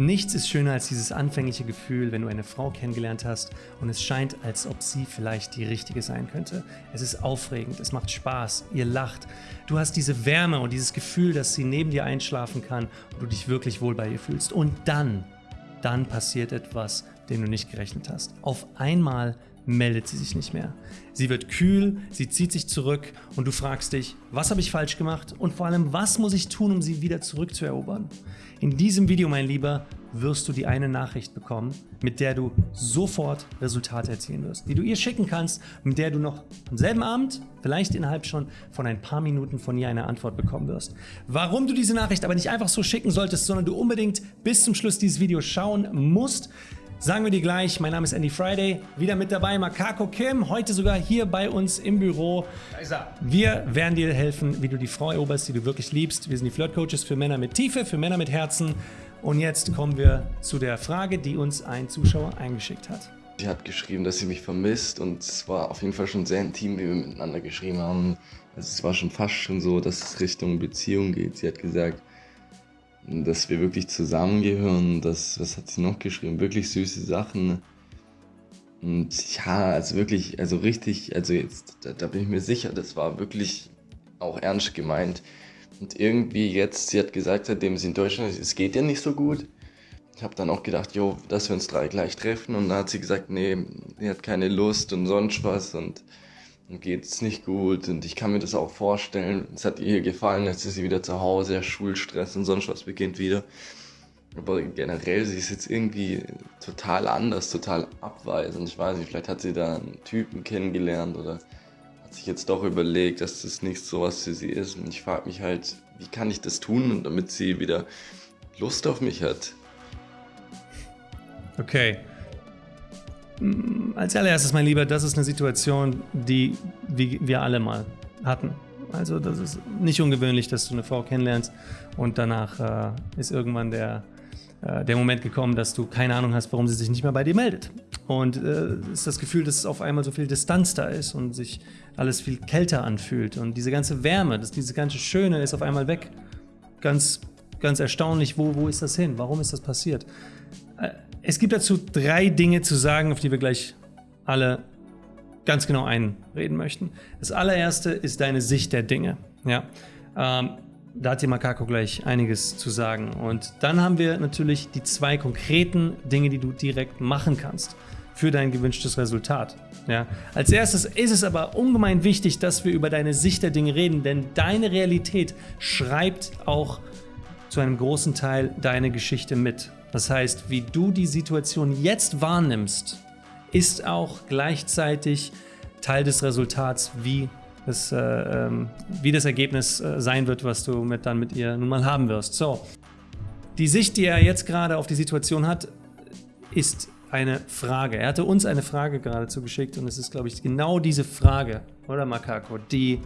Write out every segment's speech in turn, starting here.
Nichts ist schöner als dieses anfängliche Gefühl, wenn du eine Frau kennengelernt hast und es scheint, als ob sie vielleicht die richtige sein könnte. Es ist aufregend, es macht Spaß, ihr lacht. Du hast diese Wärme und dieses Gefühl, dass sie neben dir einschlafen kann und du dich wirklich wohl bei ihr fühlst. Und dann, dann passiert etwas, dem du nicht gerechnet hast. Auf einmal meldet sie sich nicht mehr. Sie wird kühl, sie zieht sich zurück und du fragst dich, was habe ich falsch gemacht und vor allem, was muss ich tun, um sie wieder zurückzuerobern? In diesem Video, mein Lieber, wirst du die eine Nachricht bekommen, mit der du sofort Resultate erzielen wirst, die du ihr schicken kannst, mit der du noch am selben Abend, vielleicht innerhalb schon von ein paar Minuten von ihr eine Antwort bekommen wirst. Warum du diese Nachricht aber nicht einfach so schicken solltest, sondern du unbedingt bis zum Schluss dieses Videos schauen musst, Sagen wir dir gleich, mein Name ist Andy Friday, wieder mit dabei Makako Kim, heute sogar hier bei uns im Büro. Wir werden dir helfen, wie du die Frau eroberst, die du wirklich liebst. Wir sind die Flirt Coaches für Männer mit Tiefe, für Männer mit Herzen. Und jetzt kommen wir zu der Frage, die uns ein Zuschauer eingeschickt hat. Sie hat geschrieben, dass sie mich vermisst und es war auf jeden Fall schon sehr intim, wie wir miteinander geschrieben haben. Also es war schon fast schon so, dass es Richtung Beziehung geht. Sie hat gesagt, dass wir wirklich zusammengehören. Das, was hat sie noch geschrieben? Wirklich süße Sachen. Und ja, also wirklich, also richtig, also jetzt, da, da bin ich mir sicher, das war wirklich auch ernst gemeint. Und irgendwie jetzt, sie hat gesagt, seitdem sie in Deutschland ist, es geht ja nicht so gut. Ich habe dann auch gedacht, jo, dass wir uns drei gleich treffen. Und dann hat sie gesagt, nee, sie hat keine Lust und sonst was. Und geht es nicht gut und ich kann mir das auch vorstellen. Es hat ihr gefallen, jetzt ist sie wieder zu Hause, Schulstress und sonst was beginnt wieder. Aber generell, sie ist jetzt irgendwie total anders, total abweisend. Ich weiß nicht, vielleicht hat sie da einen Typen kennengelernt oder hat sich jetzt doch überlegt, dass das nicht so was für sie ist. Und ich frage mich halt, wie kann ich das tun, damit sie wieder Lust auf mich hat? Okay, als allererstes, mein Lieber, das ist eine Situation, die wir alle mal hatten. Also das ist nicht ungewöhnlich, dass du eine Frau kennenlernst und danach äh, ist irgendwann der, äh, der Moment gekommen, dass du keine Ahnung hast, warum sie sich nicht mehr bei dir meldet. Und äh, ist das Gefühl, dass es auf einmal so viel Distanz da ist und sich alles viel kälter anfühlt. Und diese ganze Wärme, dass diese ganze Schöne ist auf einmal weg. Ganz, ganz erstaunlich, wo, wo ist das hin? Warum ist das passiert? Es gibt dazu drei Dinge zu sagen, auf die wir gleich alle ganz genau einreden möchten. Das allererste ist deine Sicht der Dinge. Ja, ähm, da hat die Makako gleich einiges zu sagen. Und dann haben wir natürlich die zwei konkreten Dinge, die du direkt machen kannst für dein gewünschtes Resultat. Ja. Als erstes ist es aber ungemein wichtig, dass wir über deine Sicht der Dinge reden, denn deine Realität schreibt auch zu einem großen Teil deine Geschichte mit. Das heißt, wie du die Situation jetzt wahrnimmst, ist auch gleichzeitig Teil des Resultats, wie das, äh, ähm, wie das Ergebnis äh, sein wird, was du mit, dann mit ihr nun mal haben wirst. So, die Sicht, die er jetzt gerade auf die Situation hat, ist eine Frage. Er hatte uns eine Frage geradezu geschickt und es ist, glaube ich, genau diese Frage, oder Makako, die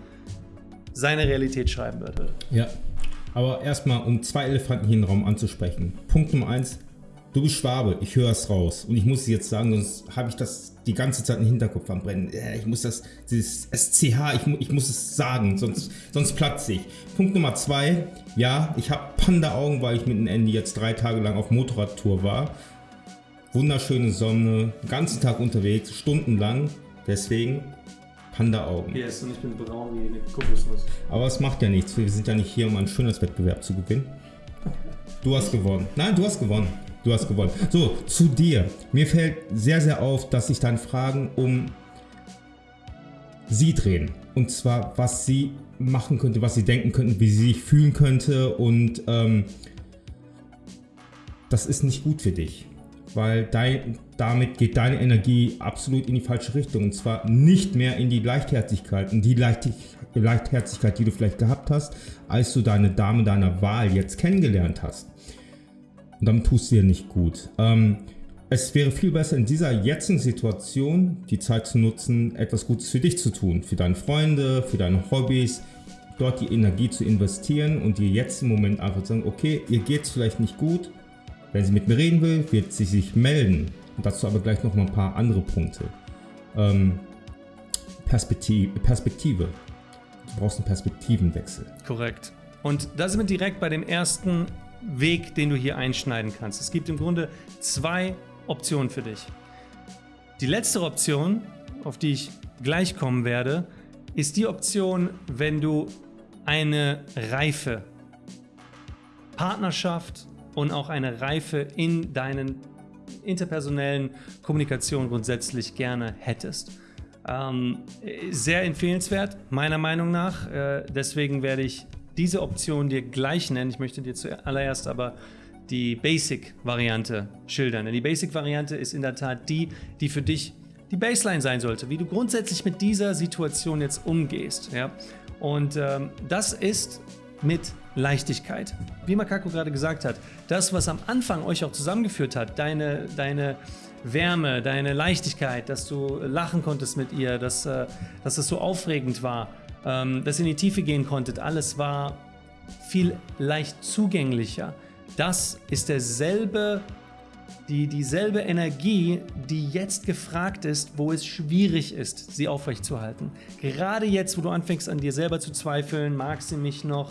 seine Realität schreiben wird. Ja, aber erstmal, um zwei Elefanten hier im Raum anzusprechen. Punkt Nummer eins, du bist Schwabe, ich höre es raus. Und ich muss es jetzt sagen, sonst habe ich das die ganze Zeit im Hinterkopf am Brennen. Ich muss das, dieses SCH, ich, ich muss es sagen, sonst, sonst platze ich. Punkt Nummer zwei, ja, ich habe Panda-Augen, weil ich mit dem Andy jetzt drei Tage lang auf Motorradtour war. Wunderschöne Sonne, den ganzen Tag unterwegs, stundenlang. Deswegen Panda-Augen. Yes, und ich bin braun wie eine Kokosnuss. Aber es macht ja nichts. Wir sind ja nicht hier, um einen Schönheitswettbewerb zu gewinnen. Du hast gewonnen. Nein, du hast gewonnen. Du hast gewonnen. So, zu dir. Mir fällt sehr, sehr auf, dass sich deine Fragen um sie drehen. Und zwar, was sie machen könnte, was sie denken könnten, wie sie sich fühlen könnte. Und ähm, das ist nicht gut für dich weil dein, damit geht deine Energie absolut in die falsche Richtung und zwar nicht mehr in die Leichtherzigkeit und die Leichtherzigkeit, die du vielleicht gehabt hast, als du deine Dame deiner Wahl jetzt kennengelernt hast. Und damit tust du dir nicht gut. Ähm, es wäre viel besser in dieser jetzigen Situation die Zeit zu nutzen, etwas Gutes für dich zu tun, für deine Freunde, für deine Hobbys, dort die Energie zu investieren und dir jetzt im Moment einfach zu sagen, okay, ihr geht es vielleicht nicht gut, wenn sie mit mir reden will, wird sie sich melden. Dazu aber gleich noch mal ein paar andere Punkte. Ähm, Perspektive, Perspektive. Du brauchst einen Perspektivenwechsel. Korrekt. Und da sind wir direkt bei dem ersten Weg, den du hier einschneiden kannst. Es gibt im Grunde zwei Optionen für dich. Die letzte Option, auf die ich gleich kommen werde, ist die Option, wenn du eine reife Partnerschaft und auch eine Reife in deinen interpersonellen Kommunikation grundsätzlich gerne hättest. Ähm, sehr empfehlenswert, meiner Meinung nach. Äh, deswegen werde ich diese Option dir gleich nennen. Ich möchte dir zuallererst aber die Basic-Variante schildern. Denn die Basic-Variante ist in der Tat die, die für dich die Baseline sein sollte, wie du grundsätzlich mit dieser Situation jetzt umgehst. Ja? Und ähm, das ist mit Leichtigkeit. Wie Makako gerade gesagt hat, das, was am Anfang euch auch zusammengeführt hat, deine, deine Wärme, deine Leichtigkeit, dass du lachen konntest mit ihr, dass, äh, dass es so aufregend war, ähm, dass ihr in die Tiefe gehen konntet, alles war viel leicht zugänglicher. Das ist derselbe, die, dieselbe Energie, die jetzt gefragt ist, wo es schwierig ist, sie aufrechtzuerhalten. Gerade jetzt, wo du anfängst an dir selber zu zweifeln, mag sie mich noch,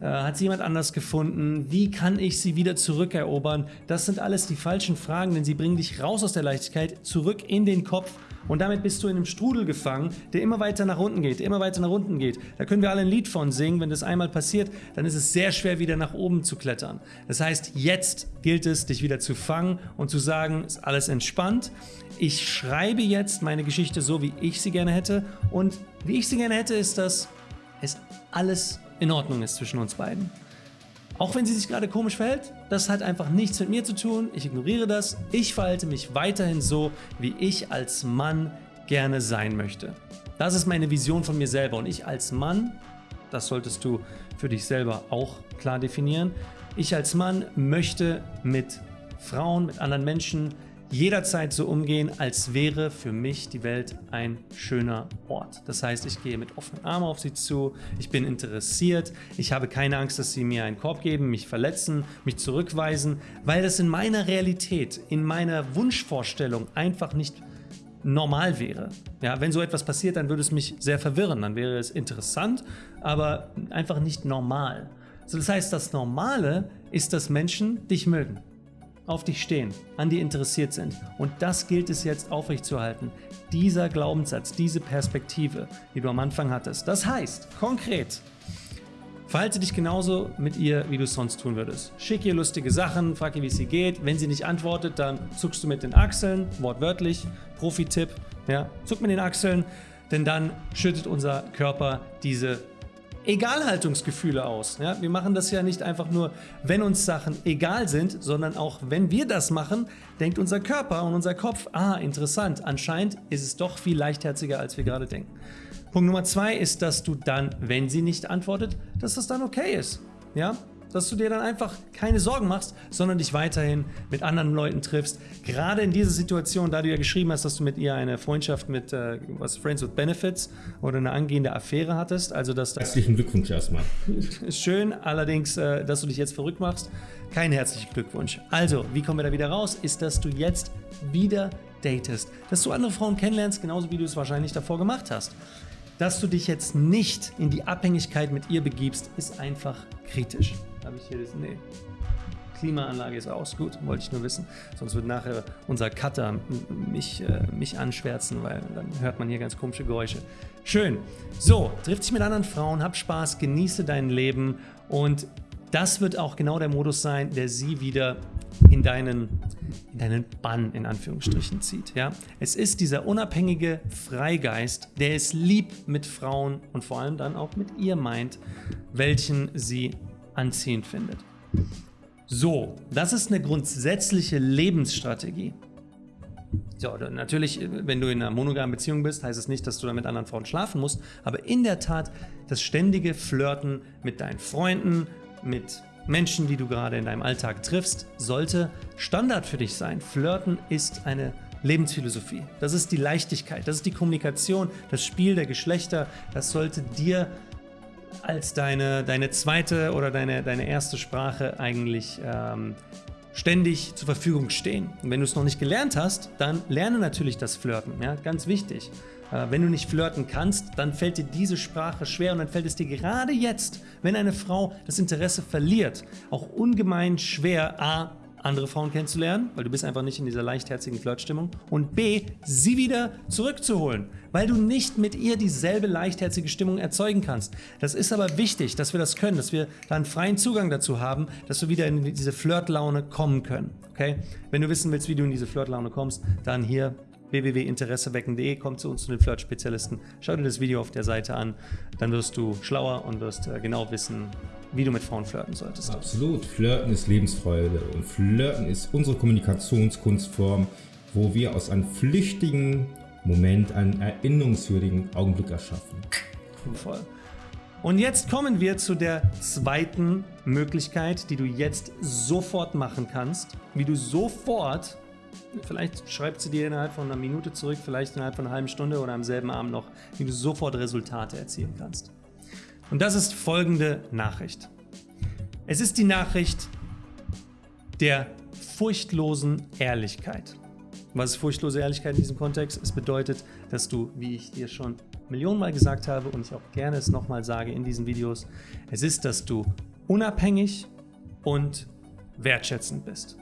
hat sie jemand anders gefunden? Wie kann ich sie wieder zurückerobern? Das sind alles die falschen Fragen, denn sie bringen dich raus aus der Leichtigkeit, zurück in den Kopf und damit bist du in einem Strudel gefangen, der immer weiter nach unten geht, immer weiter nach unten geht. Da können wir alle ein Lied von singen. Wenn das einmal passiert, dann ist es sehr schwer, wieder nach oben zu klettern. Das heißt, jetzt gilt es, dich wieder zu fangen und zu sagen, ist alles entspannt. Ich schreibe jetzt meine Geschichte so, wie ich sie gerne hätte. Und wie ich sie gerne hätte, ist, dass es alles in Ordnung ist zwischen uns beiden. Auch wenn sie sich gerade komisch verhält, das hat einfach nichts mit mir zu tun. Ich ignoriere das. Ich verhalte mich weiterhin so, wie ich als Mann gerne sein möchte. Das ist meine Vision von mir selber. Und ich als Mann, das solltest du für dich selber auch klar definieren, ich als Mann möchte mit Frauen, mit anderen Menschen jederzeit so umgehen, als wäre für mich die Welt ein schöner Ort. Das heißt, ich gehe mit offenen Armen auf sie zu, ich bin interessiert, ich habe keine Angst, dass sie mir einen Korb geben, mich verletzen, mich zurückweisen, weil das in meiner Realität, in meiner Wunschvorstellung einfach nicht normal wäre. Ja, wenn so etwas passiert, dann würde es mich sehr verwirren, dann wäre es interessant, aber einfach nicht normal. So, das heißt, das Normale ist, dass Menschen dich mögen auf dich stehen, an dir interessiert sind. Und das gilt es jetzt aufrechtzuerhalten. Dieser Glaubenssatz, diese Perspektive, die du am Anfang hattest. Das heißt, konkret, verhalte dich genauso mit ihr, wie du es sonst tun würdest. Schick ihr lustige Sachen, frag ihr, wie es ihr geht. Wenn sie nicht antwortet, dann zuckst du mit den Achseln, wortwörtlich, Profi-Tipp, ja, zuck mit den Achseln, denn dann schüttet unser Körper diese Egalhaltungsgefühle aus. Ja, wir machen das ja nicht einfach nur, wenn uns Sachen egal sind, sondern auch wenn wir das machen, denkt unser Körper und unser Kopf, ah, interessant, anscheinend ist es doch viel leichtherziger, als wir gerade denken. Punkt Nummer zwei ist, dass du dann, wenn sie nicht antwortet, dass das dann okay ist. Ja, dass du dir dann einfach keine Sorgen machst, sondern dich weiterhin mit anderen Leuten triffst. Gerade in dieser Situation, da du ja geschrieben hast, dass du mit ihr eine Freundschaft mit äh, was Friends with Benefits oder eine angehende Affäre hattest, also dass das herzlichen Glückwunsch erstmal. Ist schön, allerdings, äh, dass du dich jetzt verrückt machst, kein herzlichen Glückwunsch. Also, wie kommen wir da wieder raus? Ist, dass du jetzt wieder datest, dass du andere Frauen kennenlernst, genauso wie du es wahrscheinlich davor gemacht hast. Dass du dich jetzt nicht in die Abhängigkeit mit ihr begibst, ist einfach kritisch. Habe ich hier das? Nee. Klimaanlage ist aus. Gut, wollte ich nur wissen. Sonst wird nachher unser Cutter mich, äh, mich anschwärzen, weil dann hört man hier ganz komische Geräusche. Schön. So, triff dich mit anderen Frauen, hab Spaß, genieße dein Leben und das wird auch genau der Modus sein, der sie wieder in deinen, in deinen Bann in Anführungsstrichen zieht. Ja? Es ist dieser unabhängige Freigeist, der es lieb mit Frauen und vor allem dann auch mit ihr meint, welchen sie anziehend findet. So, das ist eine grundsätzliche Lebensstrategie. So, natürlich, wenn du in einer monogamen Beziehung bist, heißt es nicht, dass du da mit anderen Frauen schlafen musst, aber in der Tat das ständige Flirten mit deinen Freunden, mit Menschen, die du gerade in deinem Alltag triffst, sollte Standard für dich sein. Flirten ist eine Lebensphilosophie. Das ist die Leichtigkeit, das ist die Kommunikation, das Spiel der Geschlechter. Das sollte dir als deine, deine zweite oder deine, deine erste Sprache eigentlich ähm, ständig zur Verfügung stehen. Und wenn du es noch nicht gelernt hast, dann lerne natürlich das Flirten, ja, ganz wichtig. Äh, wenn du nicht flirten kannst, dann fällt dir diese Sprache schwer und dann fällt es dir gerade jetzt, wenn eine Frau das Interesse verliert, auch ungemein schwer, a, andere Frauen kennenzulernen, weil du bist einfach nicht in dieser leichtherzigen Flirtstimmung und b, sie wieder zurückzuholen, weil du nicht mit ihr dieselbe leichtherzige Stimmung erzeugen kannst. Das ist aber wichtig, dass wir das können, dass wir da einen freien Zugang dazu haben, dass wir wieder in diese Flirtlaune kommen können. Okay? Wenn du wissen willst, wie du in diese Flirtlaune kommst, dann hier www.interessewecken.de, komm zu uns zu den Flirt-Spezialisten, schau dir das Video auf der Seite an, dann wirst du schlauer und wirst äh, genau wissen, wie du mit Frauen flirten solltest. Absolut, Flirten ist Lebensfreude und Flirten ist unsere Kommunikationskunstform, wo wir aus einem flüchtigen Moment einen erinnerungswürdigen Augenblick erschaffen. Voll. Und jetzt kommen wir zu der zweiten Möglichkeit, die du jetzt sofort machen kannst, wie du sofort Vielleicht schreibt sie dir innerhalb von einer Minute zurück, vielleicht innerhalb von einer halben Stunde oder am selben Abend noch, wie du sofort Resultate erzielen kannst. Und das ist folgende Nachricht. Es ist die Nachricht der furchtlosen Ehrlichkeit. Was ist furchtlose Ehrlichkeit in diesem Kontext? Es bedeutet, dass du, wie ich dir schon Millionenmal gesagt habe und ich auch gerne es nochmal sage in diesen Videos, es ist, dass du unabhängig und wertschätzend bist.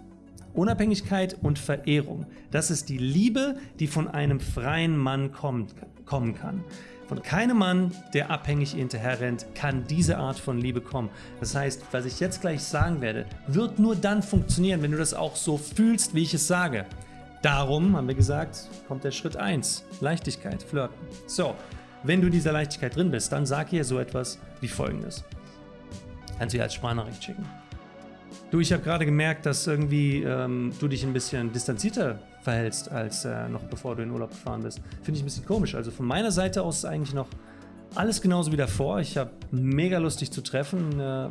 Unabhängigkeit und Verehrung. Das ist die Liebe, die von einem freien Mann kommt, kommen kann. Von keinem Mann, der abhängig hinterherrennt, kann diese Art von Liebe kommen. Das heißt, was ich jetzt gleich sagen werde, wird nur dann funktionieren, wenn du das auch so fühlst, wie ich es sage. Darum, haben wir gesagt, kommt der Schritt 1. Leichtigkeit, Flirten. So, wenn du in dieser Leichtigkeit drin bist, dann sag ihr so etwas wie folgendes. Kannst du ihr als Sprachnachricht schicken. Du, ich habe gerade gemerkt, dass irgendwie ähm, du dich ein bisschen distanzierter verhältst, als äh, noch bevor du in Urlaub gefahren bist. Finde ich ein bisschen komisch. Also von meiner Seite aus ist eigentlich noch alles genauso wie davor. Ich habe mega Lust, dich zu treffen. Äh,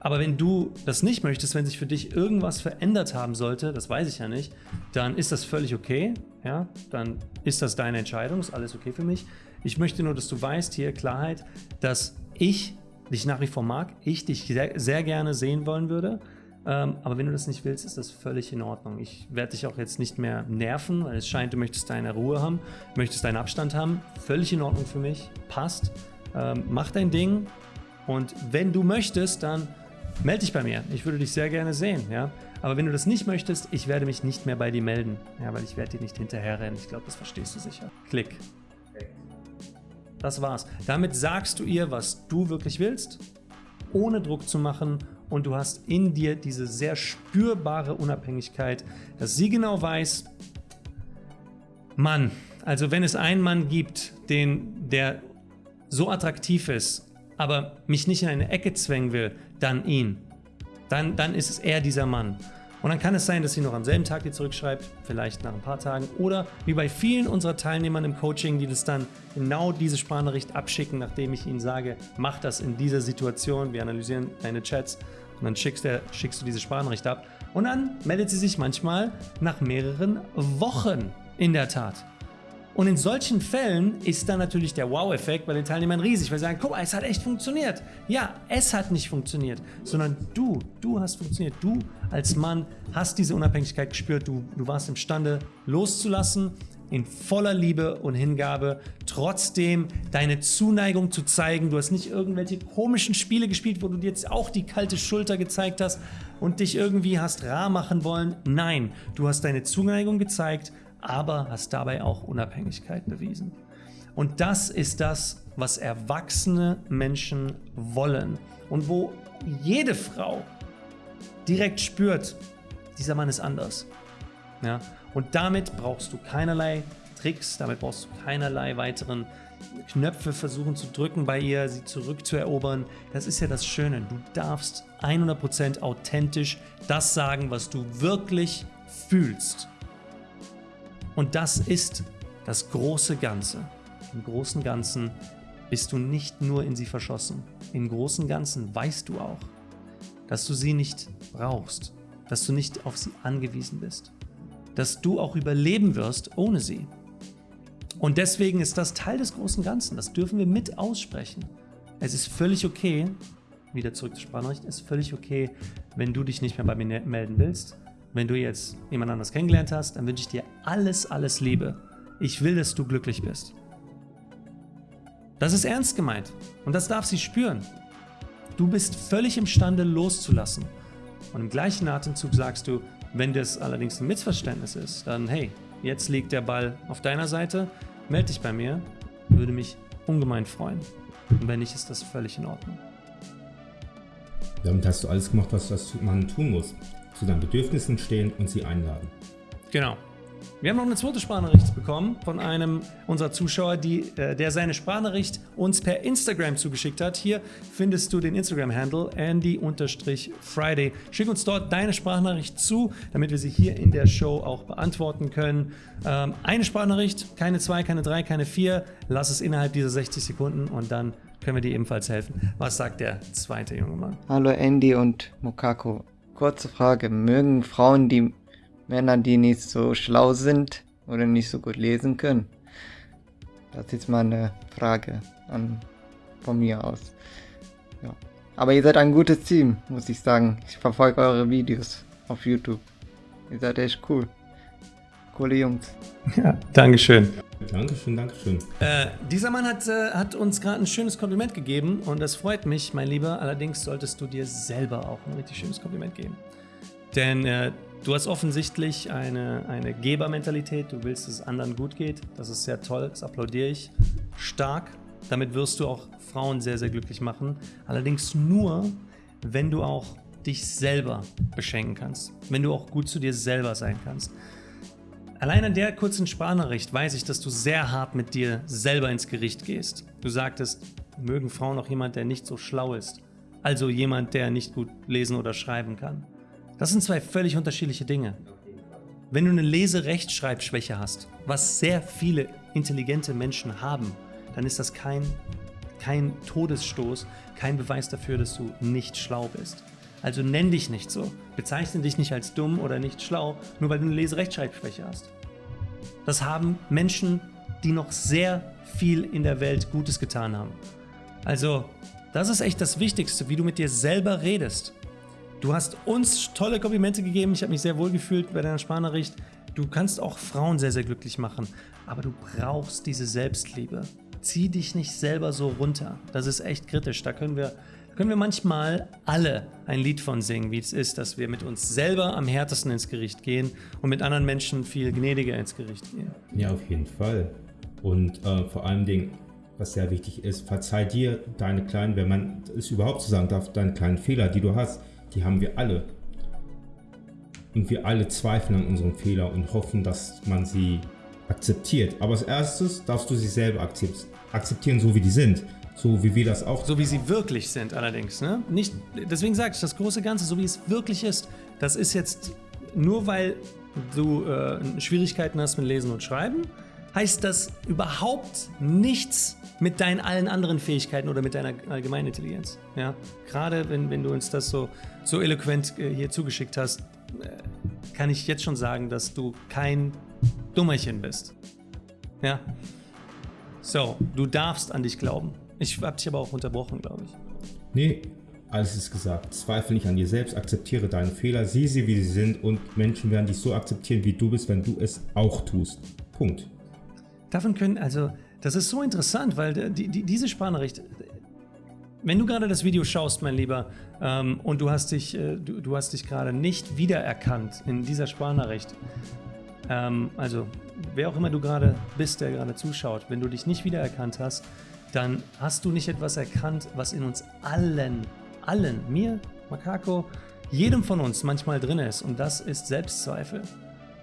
aber wenn du das nicht möchtest, wenn sich für dich irgendwas verändert haben sollte, das weiß ich ja nicht, dann ist das völlig okay. Ja, dann ist das deine Entscheidung, ist alles okay für mich. Ich möchte nur, dass du weißt, hier Klarheit, dass ich dich nach wie vor mag, ich dich sehr, sehr gerne sehen wollen würde ähm, aber wenn du das nicht willst, ist das völlig in Ordnung. Ich werde dich auch jetzt nicht mehr nerven, weil es scheint, du möchtest deine Ruhe haben, möchtest deinen Abstand haben. Völlig in Ordnung für mich, passt. Ähm, mach dein Ding und wenn du möchtest, dann melde dich bei mir. Ich würde dich sehr gerne sehen, ja. Aber wenn du das nicht möchtest, ich werde mich nicht mehr bei dir melden, ja, weil ich werde dir nicht hinterherrennen. Ich glaube, das verstehst du sicher. Klick. Das war's. Damit sagst du ihr, was du wirklich willst, ohne Druck zu machen und du hast in dir diese sehr spürbare Unabhängigkeit, dass sie genau weiß, Mann, also wenn es einen Mann gibt, den, der so attraktiv ist, aber mich nicht in eine Ecke zwängen will, dann ihn. Dann, dann ist es eher dieser Mann. Und dann kann es sein, dass sie noch am selben Tag dir zurückschreibt, vielleicht nach ein paar Tagen. Oder wie bei vielen unserer Teilnehmern im Coaching, die das dann genau diese Sprachnachricht abschicken, nachdem ich ihnen sage, mach das in dieser Situation. Wir analysieren deine Chats und dann schickst, der, schickst du diese Sprachnachricht ab. Und dann meldet sie sich manchmal nach mehreren Wochen in der Tat. Und in solchen Fällen ist dann natürlich der Wow-Effekt bei den Teilnehmern riesig, weil sie sagen, guck mal, es hat echt funktioniert. Ja, es hat nicht funktioniert, sondern du, du hast funktioniert. Du als Mann hast diese Unabhängigkeit gespürt, du, du warst imstande loszulassen, in voller Liebe und Hingabe, trotzdem deine Zuneigung zu zeigen. Du hast nicht irgendwelche komischen Spiele gespielt, wo du dir jetzt auch die kalte Schulter gezeigt hast und dich irgendwie hast rar machen wollen. Nein, du hast deine Zuneigung gezeigt, aber hast dabei auch Unabhängigkeit bewiesen. Und das ist das, was erwachsene Menschen wollen und wo jede Frau direkt spürt, dieser Mann ist anders. Ja? Und damit brauchst du keinerlei Tricks, damit brauchst du keinerlei weiteren Knöpfe versuchen zu drücken bei ihr, sie zurückzuerobern. Das ist ja das Schöne. Du darfst 100% authentisch das sagen, was du wirklich fühlst. Und das ist das große Ganze. Im großen Ganzen bist du nicht nur in sie verschossen. Im großen Ganzen weißt du auch, dass du sie nicht brauchst, dass du nicht auf sie angewiesen bist, dass du auch überleben wirst ohne sie. Und deswegen ist das Teil des großen Ganzen. Das dürfen wir mit aussprechen. Es ist völlig okay, wieder zurück zur Sprachnachricht, es ist völlig okay, wenn du dich nicht mehr bei mir ne-, melden willst. Wenn du jetzt jemand anders kennengelernt hast, dann wünsche ich dir alles, alles Liebe. Ich will, dass du glücklich bist. Das ist ernst gemeint und das darf sie spüren. Du bist völlig imstande loszulassen. Und im gleichen Atemzug sagst du, wenn das allerdings ein Missverständnis ist, dann hey, jetzt liegt der Ball auf deiner Seite, melde dich bei mir, würde mich ungemein freuen. Und wenn nicht, ist das völlig in Ordnung. Damit hast du alles gemacht, was man tun muss. Zu deinen Bedürfnissen stehen und sie einladen. Genau. Wir haben noch eine zweite Sprachnachricht bekommen von einem unserer Zuschauer, die, äh, der seine Sprachnachricht uns per Instagram zugeschickt hat. Hier findest du den Instagram-Handle Andy-Friday. Schick uns dort deine Sprachnachricht zu, damit wir sie hier in der Show auch beantworten können. Ähm, eine Sprachnachricht, keine zwei, keine drei, keine vier. Lass es innerhalb dieser 60 Sekunden und dann können wir dir ebenfalls helfen. Was sagt der zweite junge Mann? Hallo Andy und Mokako. Kurze Frage. Mögen Frauen die Männer, die nicht so schlau sind oder nicht so gut lesen können? Das ist mal eine Frage an, von mir aus. Ja. Aber ihr seid ein gutes Team, muss ich sagen. Ich verfolge eure Videos auf YouTube. Ihr seid echt cool. Coole Jungs. Ja, Dankeschön. Dankeschön, Dankeschön. Äh, dieser Mann hat, äh, hat uns gerade ein schönes Kompliment gegeben und das freut mich, mein Lieber. Allerdings solltest du dir selber auch ein richtig schönes Kompliment geben. Denn äh, Du hast offensichtlich eine, eine Gebermentalität. Du willst, dass es anderen gut geht. Das ist sehr toll. Das applaudiere ich stark. Damit wirst du auch Frauen sehr, sehr glücklich machen. Allerdings nur, wenn du auch dich selber beschenken kannst. Wenn du auch gut zu dir selber sein kannst. Allein an der kurzen Sprachnachricht weiß ich, dass du sehr hart mit dir selber ins Gericht gehst. Du sagtest, mögen Frauen auch jemand, der nicht so schlau ist. Also jemand, der nicht gut lesen oder schreiben kann. Das sind zwei völlig unterschiedliche Dinge. Wenn du eine Lese-Rechtschreibschwäche hast, was sehr viele intelligente Menschen haben, dann ist das kein, kein Todesstoß, kein Beweis dafür, dass du nicht schlau bist. Also nenn dich nicht so. Bezeichne dich nicht als dumm oder nicht schlau, nur weil du eine Lese-Rechtschreibschwäche hast. Das haben Menschen, die noch sehr viel in der Welt Gutes getan haben. Also, das ist echt das Wichtigste, wie du mit dir selber redest. Du hast uns tolle Komplimente gegeben. Ich habe mich sehr wohl gefühlt bei deiner Sprachnachricht. Du kannst auch Frauen sehr, sehr glücklich machen. Aber du brauchst diese Selbstliebe. Zieh dich nicht selber so runter. Das ist echt kritisch. Da können wir, können wir manchmal alle ein Lied von singen, wie es ist, dass wir mit uns selber am härtesten ins Gericht gehen und mit anderen Menschen viel gnädiger ins Gericht gehen. Ja, auf jeden Fall. Und äh, vor allen Dingen, was sehr wichtig ist, verzeih dir deine kleinen, wenn man es überhaupt so sagen darf, deine kleinen Fehler, die du hast die haben wir alle. Und wir alle zweifeln an unserem Fehler und hoffen, dass man sie akzeptiert. Aber als erstes darfst du sie selber akzeptieren, so wie die sind. So wie wir das auch. So wie sie wirklich sind allerdings. Ne? Nicht, deswegen sage ich, das große Ganze, so wie es wirklich ist, das ist jetzt nur weil du äh, Schwierigkeiten hast mit Lesen und Schreiben, heißt das überhaupt nichts mit deinen allen anderen Fähigkeiten oder mit deiner allgemeinen Intelligenz. Ja? Gerade wenn, wenn du uns das so, so eloquent äh, hier zugeschickt hast, äh, kann ich jetzt schon sagen, dass du kein Dummerchen bist. Ja. So, du darfst an dich glauben. Ich habe dich aber auch unterbrochen, glaube ich. Nee, alles ist gesagt. Zweifel nicht an dir selbst, akzeptiere deine Fehler, sieh sie, wie sie sind und Menschen werden dich so akzeptieren, wie du bist, wenn du es auch tust. Punkt. Davon können, also, das ist so interessant, weil die, die, diese Sprachnachricht, wenn du gerade das Video schaust, mein Lieber, ähm, und du hast dich, äh, du, du, hast dich gerade nicht wiedererkannt in dieser Sprachnachricht, ähm, also wer auch immer du gerade bist, der gerade zuschaut, wenn du dich nicht wiedererkannt hast, dann hast du nicht etwas erkannt, was in uns allen, allen, mir, Makako, jedem von uns manchmal drin ist, und das ist Selbstzweifel.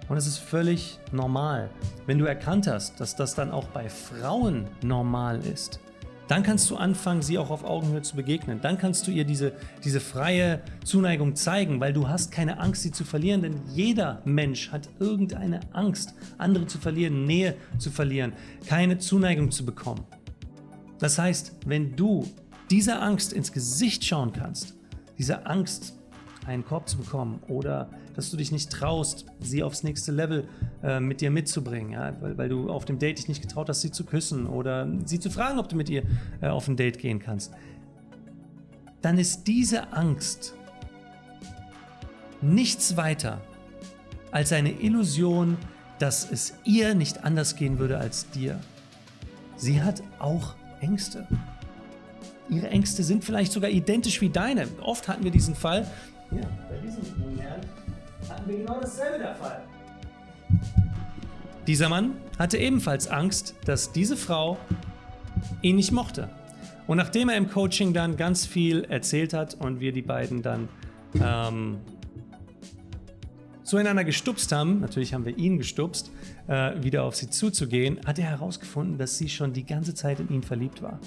Und es ist völlig normal. Wenn du erkannt hast, dass das dann auch bei Frauen normal ist, dann kannst du anfangen, sie auch auf Augenhöhe zu begegnen. Dann kannst du ihr diese, diese freie Zuneigung zeigen, weil du hast keine Angst, sie zu verlieren, denn jeder Mensch hat irgendeine Angst, andere zu verlieren, Nähe zu verlieren, keine Zuneigung zu bekommen. Das heißt, wenn du dieser Angst ins Gesicht schauen kannst, dieser Angst einen Korb zu bekommen oder dass du dich nicht traust, sie aufs nächste Level äh, mit dir mitzubringen, ja? weil, weil du auf dem Date dich nicht getraut hast, sie zu küssen oder sie zu fragen, ob du mit ihr äh, auf ein Date gehen kannst, dann ist diese Angst nichts weiter als eine Illusion, dass es ihr nicht anders gehen würde als dir. Sie hat auch Ängste. Ihre Ängste sind vielleicht sogar identisch wie deine. Oft hatten wir diesen Fall. Ja, bei diesem wir genau dasselbe der Fall. Dieser Mann hatte ebenfalls Angst, dass diese Frau ihn nicht mochte. Und nachdem er im Coaching dann ganz viel erzählt hat und wir die beiden dann ähm, zueinander gestupst haben, natürlich haben wir ihn gestupst, äh, wieder auf sie zuzugehen, hat er herausgefunden, dass sie schon die ganze Zeit in ihn verliebt war.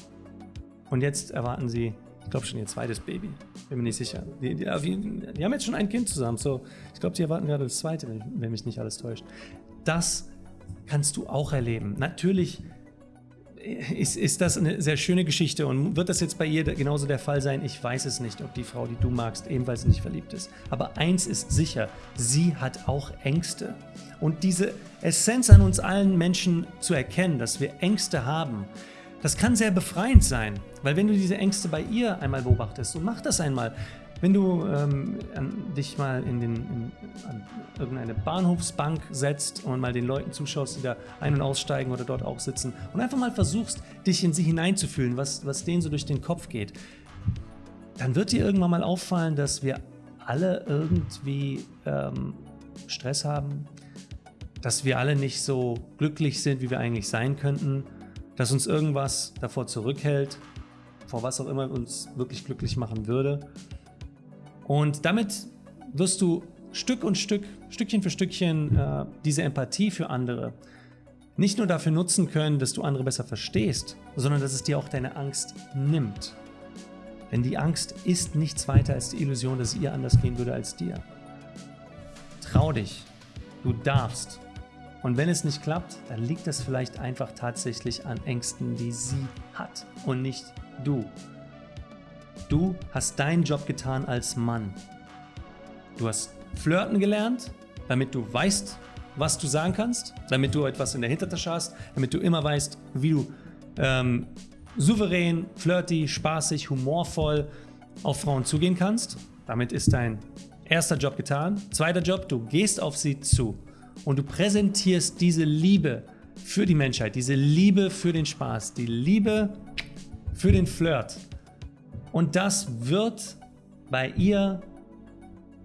Und jetzt erwarten sie, ich glaube schon ihr zweites Baby. Bin mir nicht sicher. Die, die, die, die haben jetzt schon ein Kind zusammen. So, ich glaube, sie erwarten gerade das zweite, wenn, wenn mich nicht alles täuscht. Das kannst du auch erleben. Natürlich ist, ist das eine sehr schöne Geschichte und wird das jetzt bei ihr genauso der Fall sein? Ich weiß es nicht, ob die Frau, die du magst, ebenfalls nicht verliebt ist. Aber eins ist sicher, sie hat auch Ängste. Und diese Essenz an uns allen Menschen zu erkennen, dass wir Ängste haben, das kann sehr befreiend sein. Weil wenn du diese Ängste bei ihr einmal beobachtest, und mach das einmal, wenn du ähm, dich mal in, den, in an irgendeine Bahnhofsbank setzt und mal den Leuten zuschaust, die da ein- und aussteigen oder dort auch sitzen und einfach mal versuchst, dich in sie hineinzufühlen, was, was denen so durch den Kopf geht, dann wird dir irgendwann mal auffallen, dass wir alle irgendwie ähm, Stress haben, dass wir alle nicht so glücklich sind, wie wir eigentlich sein könnten, dass uns irgendwas davor zurückhält, vor was auch immer uns wirklich glücklich machen würde. Und damit wirst du Stück und Stück, Stückchen für Stückchen äh, diese Empathie für andere nicht nur dafür nutzen können, dass du andere besser verstehst, sondern dass es dir auch deine Angst nimmt. Denn die Angst ist nichts weiter als die Illusion, dass es ihr anders gehen würde als dir. Trau dich. Du darfst. Und wenn es nicht klappt, dann liegt es vielleicht einfach tatsächlich an Ängsten, die sie hat und nicht du. Du hast deinen Job getan als Mann. Du hast flirten gelernt, damit du weißt, was du sagen kannst, damit du etwas in der Hintertasche hast, damit du immer weißt, wie du ähm, souverän, flirty, spaßig, humorvoll auf Frauen zugehen kannst. Damit ist dein erster Job getan. Zweiter Job, du gehst auf sie zu und du präsentierst diese Liebe für die Menschheit, diese Liebe für den Spaß, die Liebe für den Flirt. Und das wird bei ihr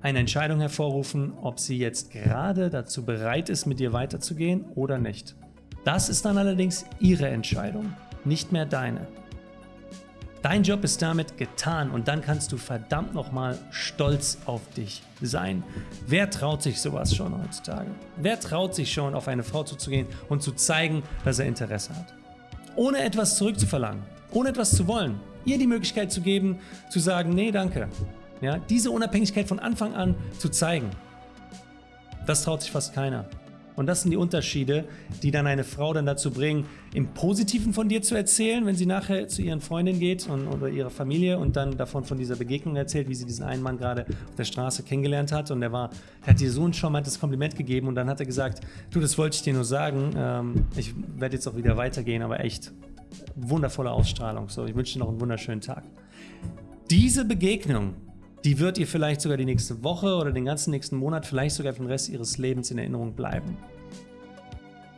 eine Entscheidung hervorrufen, ob sie jetzt gerade dazu bereit ist, mit dir weiterzugehen oder nicht. Das ist dann allerdings ihre Entscheidung, nicht mehr deine. Dein Job ist damit getan und dann kannst du verdammt nochmal stolz auf dich sein. Wer traut sich sowas schon heutzutage? Wer traut sich schon, auf eine Frau zuzugehen und zu zeigen, dass er Interesse hat? Ohne etwas zurückzuverlangen, ohne etwas zu wollen, ihr die Möglichkeit zu geben, zu sagen, nee, danke. Ja, diese Unabhängigkeit von Anfang an zu zeigen, das traut sich fast keiner. Und das sind die Unterschiede, die dann eine Frau dann dazu bringen, im Positiven von dir zu erzählen, wenn sie nachher zu ihren Freundinnen geht und, oder ihrer Familie und dann davon von dieser Begegnung erzählt, wie sie diesen einen Mann gerade auf der Straße kennengelernt hat und der war, der hat dir so ein charmantes Kompliment gegeben und dann hat er gesagt, du, das wollte ich dir nur sagen, ähm, ich werde jetzt auch wieder weitergehen, aber echt wundervolle Ausstrahlung. So, ich wünsche dir noch einen wunderschönen Tag. Diese Begegnung, die wird ihr vielleicht sogar die nächste Woche oder den ganzen nächsten Monat, vielleicht sogar für den Rest ihres Lebens in Erinnerung bleiben.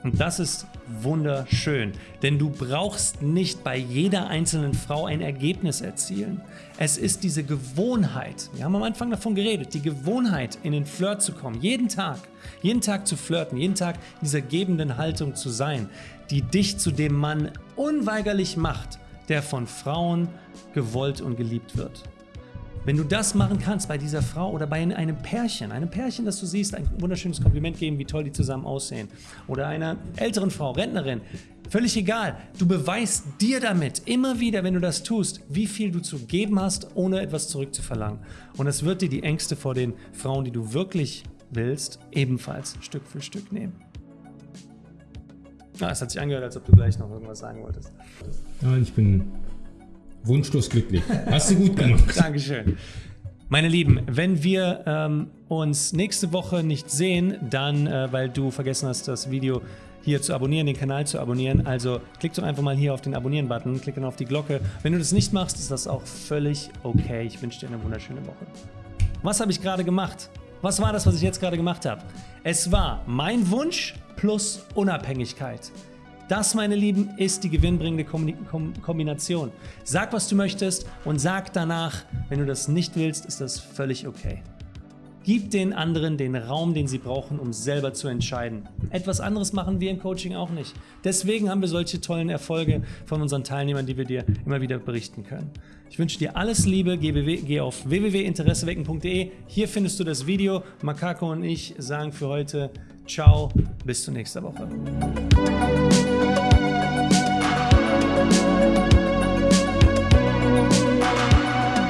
Und das ist wunderschön, denn du brauchst nicht bei jeder einzelnen Frau ein Ergebnis erzielen. Es ist diese Gewohnheit, wir haben am Anfang davon geredet, die Gewohnheit in den Flirt zu kommen, jeden Tag, jeden Tag zu flirten, jeden Tag dieser gebenden Haltung zu sein, die dich zu dem Mann unweigerlich macht, der von Frauen gewollt und geliebt wird. Wenn du das machen kannst bei dieser Frau oder bei einem Pärchen, einem Pärchen, das du siehst, ein wunderschönes Kompliment geben, wie toll die zusammen aussehen, oder einer älteren Frau, Rentnerin, völlig egal. Du beweist dir damit immer wieder, wenn du das tust, wie viel du zu geben hast, ohne etwas zurückzuverlangen. Und es wird dir die Ängste vor den Frauen, die du wirklich willst, ebenfalls Stück für Stück nehmen. Ah, es hat sich angehört, als ob du gleich noch irgendwas sagen wolltest. Ja, ich bin wunschlos glücklich. Hast du gut gemacht. Dankeschön. Meine Lieben, wenn wir ähm, uns nächste Woche nicht sehen, dann, äh, weil du vergessen hast, das Video hier zu abonnieren, den Kanal zu abonnieren. Also klick doch einfach mal hier auf den Abonnieren-Button, klick dann auf die Glocke. Wenn du das nicht machst, ist das auch völlig okay. Ich wünsche dir eine wunderschöne Woche. Was habe ich gerade gemacht? Was war das, was ich jetzt gerade gemacht habe? Es war mein Wunsch plus Unabhängigkeit. Das, meine Lieben, ist die gewinnbringende Kombination. Sag, was du möchtest und sag danach, wenn du das nicht willst, ist das völlig okay. Gib den anderen den Raum, den sie brauchen, um selber zu entscheiden. Etwas anderes machen wir im Coaching auch nicht. Deswegen haben wir solche tollen Erfolge von unseren Teilnehmern, die wir dir immer wieder berichten können. Ich wünsche dir alles Liebe. Geh, auf www.interessewecken.de. Hier findest du das Video. Makako und ich sagen für heute Ciao, bis zur nächsten Woche.